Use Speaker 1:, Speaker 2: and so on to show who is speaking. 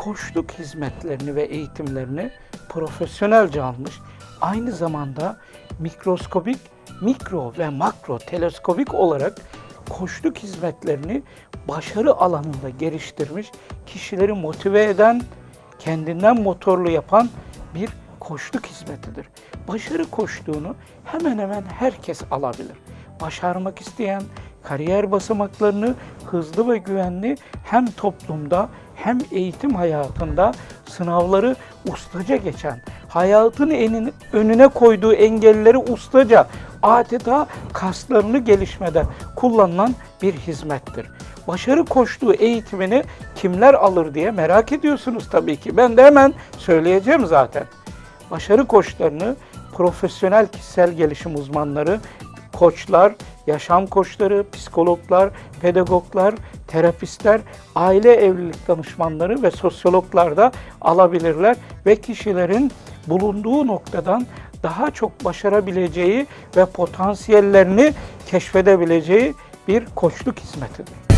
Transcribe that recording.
Speaker 1: koçluk hizmetlerini ve eğitimlerini profesyonelce almış. Aynı zamanda mikroskobik, mikro ve makro teleskobik olarak koçluk hizmetlerini başarı alanında geliştirmiş, kişileri motive eden, kendinden motorlu yapan bir koçluk hizmetidir. Başarı koçluğunu hemen hemen herkes alabilir. Başarmak isteyen, kariyer basamaklarını hızlı ve güvenli hem toplumda hem eğitim hayatında sınavları ustaca geçen, hayatın enin, önüne koyduğu engelleri ustaca adeta kaslarını gelişmede kullanılan bir hizmettir. Başarı koştuğu eğitimini kimler alır diye merak ediyorsunuz tabii ki. Ben de hemen söyleyeceğim zaten. Başarı koçlarını profesyonel kişisel gelişim uzmanları, koçlar, yaşam koçları, psikologlar, pedagoglar, terapistler, aile evlilik danışmanları ve sosyologlar da alabilirler ve kişilerin bulunduğu noktadan daha çok başarabileceği ve potansiyellerini keşfedebileceği bir koçluk hizmetidir.